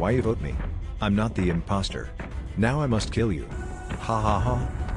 Why you vote me? I'm not the imposter. Now I must kill you. Ha ha ha.